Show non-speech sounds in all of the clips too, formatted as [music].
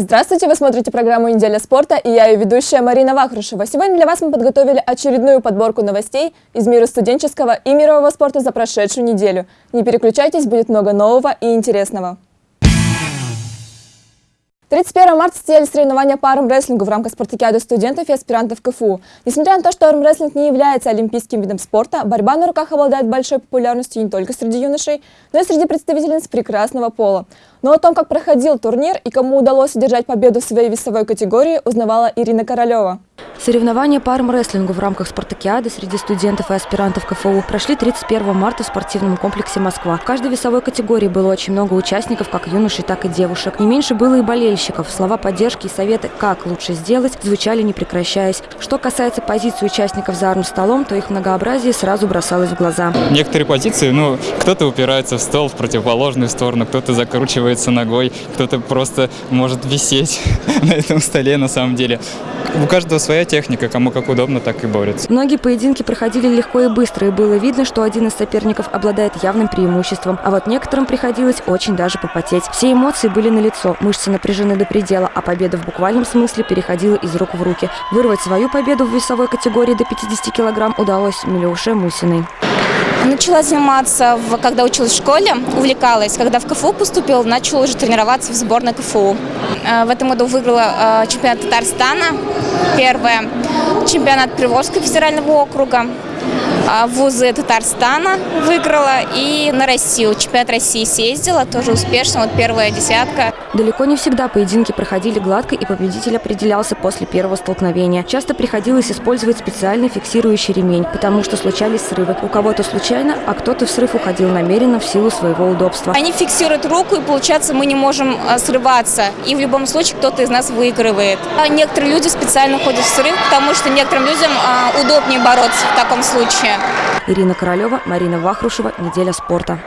Здравствуйте, вы смотрите программу «Неделя спорта» и я ее ведущая Марина Вахрушева. Сегодня для вас мы подготовили очередную подборку новостей из мира студенческого и мирового спорта за прошедшую неделю. Не переключайтесь, будет много нового и интересного. 31 марта состоялись соревнования по армрестлингу в рамках спартакиады студентов и аспирантов КФУ. Несмотря на то, что армрестлинг не является олимпийским видом спорта, борьба на руках обладает большой популярностью не только среди юношей, но и среди представительниц прекрасного пола. Но о том, как проходил турнир и кому удалось одержать победу в своей весовой категории, узнавала Ирина Королева. Соревнования по армрестлингу в рамках спартакиады среди студентов и аспирантов КФУ прошли 31 марта в спортивном комплексе «Москва». В каждой весовой категории было очень много участников, как юношей, так и девушек. Не меньше было и болельщиков. Слова поддержки и советы, как лучше сделать, звучали не прекращаясь. Что касается позиций участников за армстолом, то их многообразие сразу бросалось в глаза. Некоторые позиции, ну, кто-то упирается в стол в противоположную сторону, кто-то закручивается ногой, кто-то просто может висеть [laughs] на этом столе на самом деле. У каждого своя техника, кому как удобно, так и борется. Многие поединки проходили легко и быстро, и было видно, что один из соперников обладает явным преимуществом. А вот некоторым приходилось очень даже попотеть. Все эмоции были налицо, мышцы напряжены до предела, а победа в буквальном смысле переходила из рук в руки. Вырвать свою победу в весовой категории до 50 килограмм удалось Милюше Мусиной. Начала заниматься, когда училась в школе, увлекалась. Когда в КФУ поступила, начала уже тренироваться в сборной КФУ. Э, в этом году выиграла э, чемпионат Татарстана, первое, чемпионат Приволжского федерального округа, вузы Татарстана выиграла и на Россию. Чемпионат России съездила, тоже успешно, вот первая десятка. Далеко не всегда поединки проходили гладко, и победитель определялся после первого столкновения. Часто приходилось использовать специальный фиксирующий ремень, потому что случались срывы. У кого-то случайно, а кто-то в срыв уходил намеренно в силу своего удобства. Они фиксируют руку, и получается мы не можем а, срываться. И в любом случае кто-то из нас выигрывает. А некоторые люди специально ходят в срыв, потому что некоторым людям удобнее бороться в таком случае. Ирина Королева, Марина Вахрушева. Неделя спорта.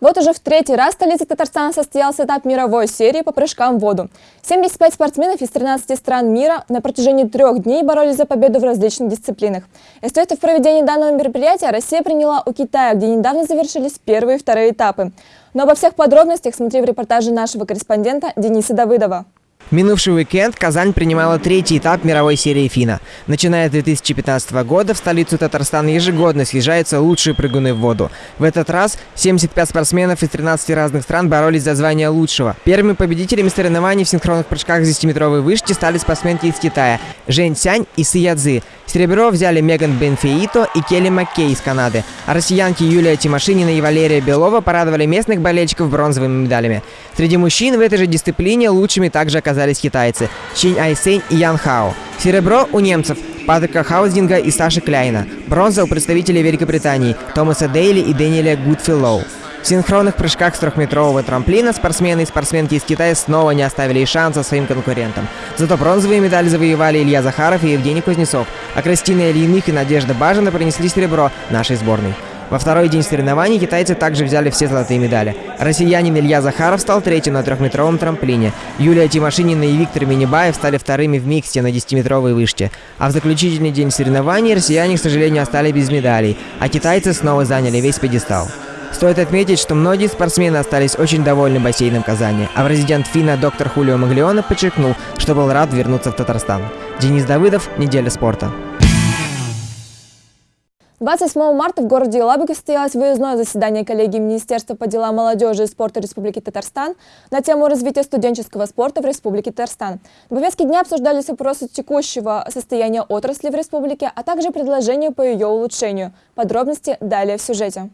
Вот уже в третий раз в столице Татарстана состоялся этап мировой серии по прыжкам в воду. 75 спортсменов из 13 стран мира на протяжении трех дней боролись за победу в различных дисциплинах. Эстафету в проведении данного мероприятия Россия приняла у Китая, где недавно завершились первые и вторые этапы. Но обо всех подробностях смотри в репортаже нашего корреспондента Дениса Давыдова. Минувший уикенд Казань принимала третий этап мировой серии ФИНА. Начиная с 2015 года в столицу Татарстана ежегодно съезжаются лучшие прыгуны в воду. В этот раз 75 спортсменов из 13 разных стран боролись за звание лучшего. Первыми победителями соревнований в синхронных прыжках с 10-метровой вышки стали спортсменки из Китая Жень Сянь и Сы Цзы. Серебро взяли Меган Бенфеито и Келли Маккей из Канады. А россиянки Юлия Тимошинина и Валерия Белова порадовали местных болельщиков бронзовыми медалями. Среди мужчин в этой же дисциплине лучшими также оказались китайцы Чинь Айсень и Ян Хао. Серебро у немцев Патрика Хаузинга и Саши Кляйна. Бронза у представителей Великобритании Томаса Дейли и Дэниеля Гудфиллоу. В синхронных прыжках с трехметрового трамплина спортсмены и спортсменки из Китая снова не оставили шанса своим конкурентам. Зато бронзовые медали завоевали Илья Захаров и Евгений Кузнецов, а Кристина Ильиных и Надежда Бажина принесли серебро нашей сборной. Во второй день соревнований китайцы также взяли все золотые медали. Россиянин Илья Захаров стал третьим на трехметровом трамплине. Юлия Тимошинина и Виктор Минибаев стали вторыми в миксте на 10-метровой вышке. А в заключительный день соревнований россияне, к сожалению, остались без медалей, а китайцы снова заняли весь пьедестал. Стоит отметить, что многие спортсмены остались очень довольны бассейном Казани, а президент ФИНА доктор Хулио Маглиона подчеркнул, что был рад вернуться в Татарстан. Денис Давыдов, «Неделя спорта». 28 марта в городе Елабуге состоялось выездное заседание коллегии Министерства по делам молодежи и спорта Республики Татарстан на тему развития студенческого спорта в Республике Татарстан. На повестке дня обсуждались вопросы текущего состояния отрасли в республике, а также предложения по ее улучшению. Подробности далее в сюжете.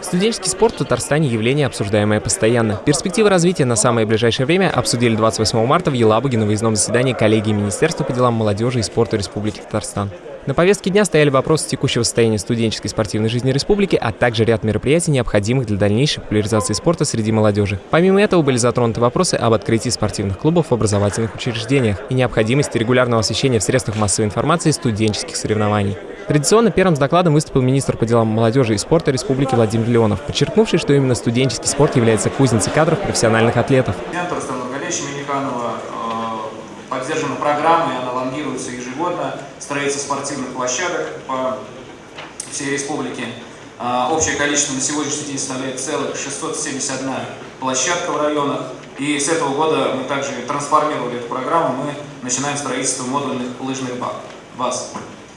Студенческий спорт в Татарстане – явление, обсуждаемое постоянно. Перспективы развития на самое ближайшее время обсудили 28 марта в Елабуге на выездном заседании коллегии Министерства по делам молодежи и спорта Республики Татарстан. На повестке дня стояли вопросы текущего состояния студенческой спортивной жизни республики, а также ряд мероприятий, необходимых для дальнейшей популяризации спорта среди молодежи. Помимо этого были затронуты вопросы об открытии спортивных клубов в образовательных учреждениях и необходимости регулярного освещения в средствах массовой информации студенческих соревнований. Традиционно первым с докладом выступил министр по делам молодежи и спорта республики Владимир Леонов, подчеркнувший, что именно студенческий спорт является кузницей кадров профессиональных атлетов. Поддержана программа, и она лонгируется ежегодно, строится спортивных площадок по всей республике. А, Общее количество на сегодняшний день составляет целых 671 площадка в районах. И с этого года мы также трансформировали эту программу, мы начинаем строительство модульных лыжных ба- баз.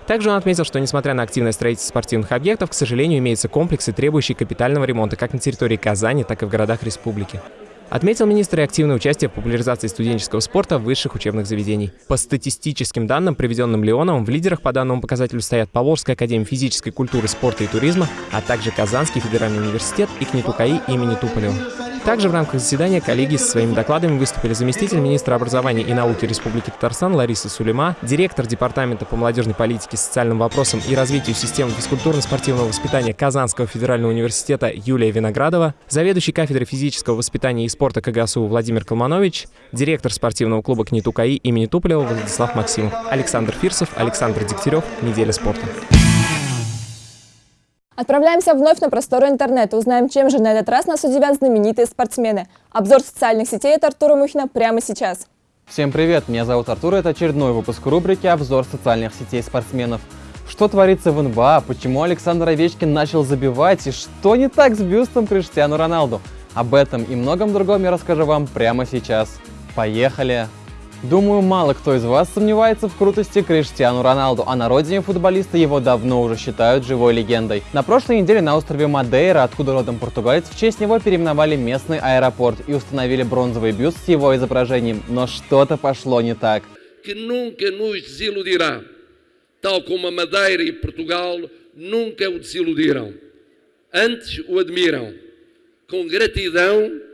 Также он отметил, что несмотря на активное строительство спортивных объектов, к сожалению, имеются комплексы, требующие капитального ремонта как на территории Казани, так и в городах республики. Отметил министр и активное участие в популяризации студенческого спорта в высших учебных заведений. По статистическим данным, приведенным Леоновым, в лидерах по данному показателю стоят Поволжская академия физической культуры, спорта и туризма, а также Казанский федеральный университет и КНИТУКАИ имени Туполева. Также в рамках заседания коллеги со своими докладами выступили заместитель министра образования и науки Республики Татарстан Лариса Сулейма, директор Департамента по молодежной политике, социальным вопросам и развитию системы физкультурно-спортивного воспитания Казанского федерального университета Юлия Виноградова, заведующий кафедрой физического воспитания и спорта КГСУ Владимир Колманович, директор спортивного клуба КНИТУКАИ имени Туполева Владислав Максимов, Александр Фирсов, Александр Дегтярев. Неделя спорта. Отправляемся вновь на просторы интернета. Узнаем, чем же на этот раз нас удивят знаменитые спортсмены. Обзор социальных сетей от Артура Мухина прямо сейчас. Всем привет, меня зовут Артур, это очередной выпуск рубрики «Обзор социальных сетей спортсменов». Что творится в НБА, почему Александр Овечкин начал забивать и что не так с бюстом Криштиану Роналду? Об этом и многом другом я расскажу вам прямо сейчас. Поехали! Думаю, мало кто из вас сомневается в крутости Криштиану Роналду, а на родине футболиста его давно уже считают живой легендой. На прошлой неделе на острове Мадейра, откуда родом португалец, в честь него переименовали местный аэропорт и установили бронзовый бюст с его изображением. Но что-то пошло не так. e nunca o desiludiram. Antes o admiram, com gratidão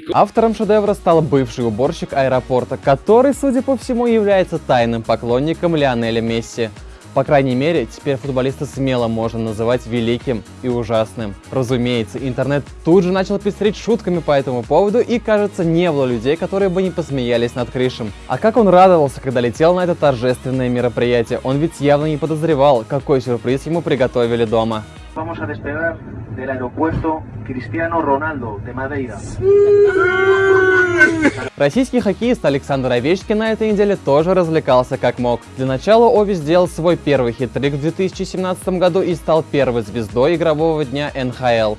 com Автором шедевра стал бывший уборщик аэропорта, который, судя по всему, является тайным поклонником Лионеля Месси. По крайней мере, теперь футболиста смело можно называть великим и ужасным. Разумеется, интернет тут же начал пестрить шутками по этому поводу и, кажется, не было людей, которые бы не посмеялись над Кришем. А как он радовался, когда летел на это торжественное мероприятие, он ведь явно не подозревал, какой сюрприз ему приготовили дома. Vamos a despegar del aeropuerto Cristiano Ronaldo de Madeira. Российский хоккеист Александр Овечкин на этой неделе тоже развлекался как мог. Для начала Ови сделал свой первый хит-трик в 2017 году и стал первой звездой игрового дня НХЛ.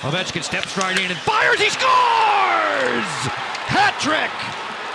Ovechkin steps right in and fires. He scores! Hat trick!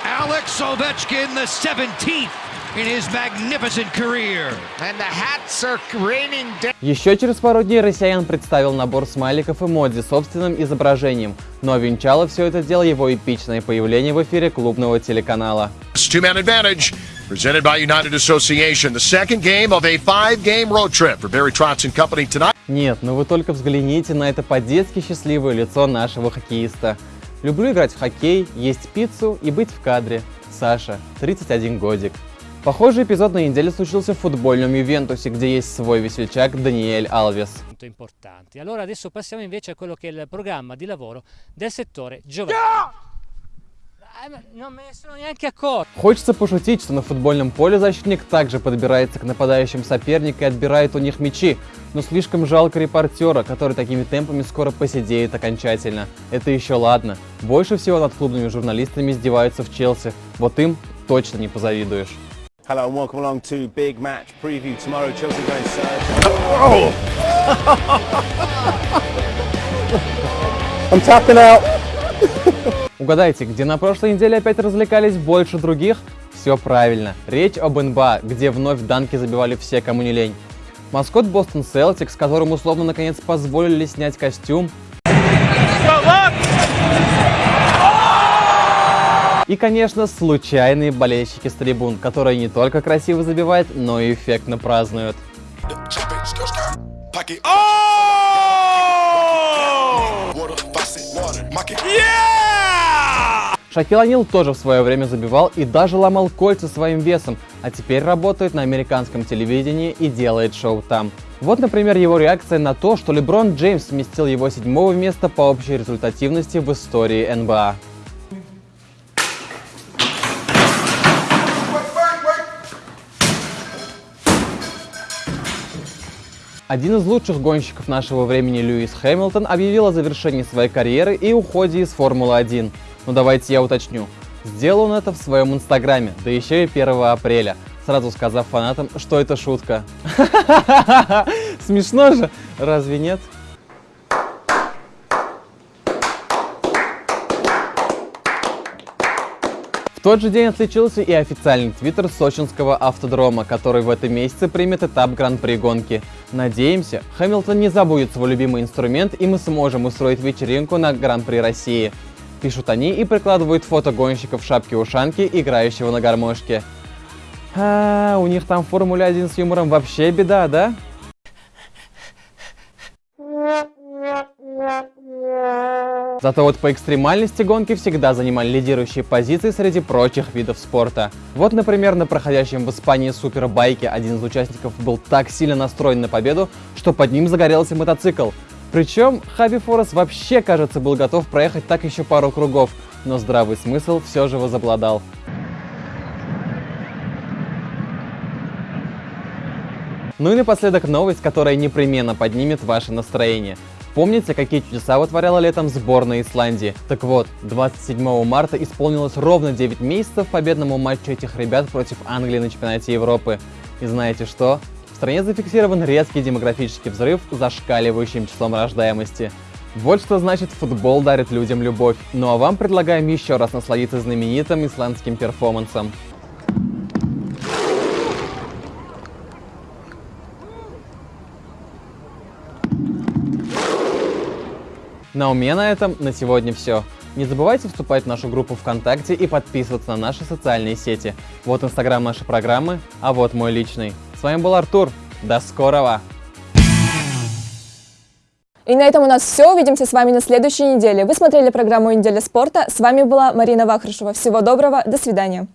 Alex Ovechkin, the 17th in his magnificent career. And the hats are raining down. Еще через пару дней россиян представил набор смайликов и эмодзи с собственным изображением. Но венчало все это дело его эпичное появление в эфире клубного телеканала. Two-man advantage presented by United Association. The second game of a five-game road trip for Barry Trotz and company tonight. Нет, ну вы только взгляните на это по-детски счастливое лицо нашего хоккеиста. Люблю играть в хоккей, есть пиццу и быть в кадре. Sasha, 31 годик. Pохожий эпизод на неделе случился в футбольном Ювентусе, где есть свой весельчак Даниэль Алвес. importanti. Allora adesso passiamo invece a quello che è il programma di lavoro del settore giovanile. Eh. Хочется пошутить, что на футбольном поле защитник также подбирается к нападающим соперника и отбирает у них мячи. Но слишком жалко репортера, который такими темпами скоро посидеет окончательно. Это еще ладно. Больше всего над клубными журналистами издеваются в Челси. Вот им точно не позавидуешь. Hello and welcome along to Big Match Preview. Tomorrow Chelsea going Surge. I'm tapping out. Угадайте, где на прошлой неделе опять развлекались больше других? Все правильно. Речь об НБА, где вновь данки забивали все, кому не лень. Маскот Бостон Селтикс, которому условно наконец позволили снять костюм. И, конечно, случайные болельщики с трибун, которые не только красиво забивают, но и эффектно празднуют. Шакил Анил тоже в свое время забивал и даже ломал кольца своим весом, а теперь работает на американском телевидении и делает шоу там. Вот, например, его реакция на то, что Леброн Джеймс сместил его седьмого места по общей результативности в истории НБА. Один из лучших гонщиков нашего времени Льюис Хэмилтон объявил о завершении своей карьеры и уходе из Формулы-1. Ну давайте я уточню. Сделал он это в своем инстаграме, да еще и 1 апреля, сразу сказав фанатам, что это шутка. [laughs] Смешно же, разве нет? Тот же день отличился и официальный твиттер сочинского автодрома, который в этом месяце примет этап гран-при гонки. Надеемся, Хэмилтон не забудет свой любимый инструмент и мы сможем устроить вечеринку на гран-при России. Пишут они и прикладывают фото гонщика в шапке-ушанке, играющего на гармошке. А, у них там в Формуле 1 с юмором вообще беда, да? Зато вот по экстремальности гонки всегда занимали лидирующие позиции среди прочих видов спорта. Вот, например, на проходящем в Испании супербайке один из участников был так сильно настроен на победу, что под ним загорелся мотоцикл. Причем Хаби Форес вообще, кажется, был готов проехать так еще пару кругов, но здравый смысл все же возобладал. Ну и напоследок новость, которая непременно поднимет ваше настроение. Помните, какие чудеса вытворяла летом сборная Исландии? Так вот, 27 марта исполнилось ровно 9 месяцев победному матчу этих ребят против Англии на чемпионате Европы. И знаете что? В стране зафиксирован резкий демографический взрыв зашкаливающим числом рождаемости. Вот что значит футбол дарит людям любовь. Ну а вам предлагаем еще раз насладиться знаменитым исландским перформансом. Ну а у меня на этом на сегодня все. Не забывайте вступать в нашу группу ВКонтакте и подписываться на наши социальные сети. Вот инстаграм нашей программы, а вот мой личный. С вами был Артур. До скорого! И на этом у нас все. Увидимся с вами на следующей неделе. Вы смотрели программу «Неделя спорта». С вами была Марина Вахрушева. Всего доброго. До свидания.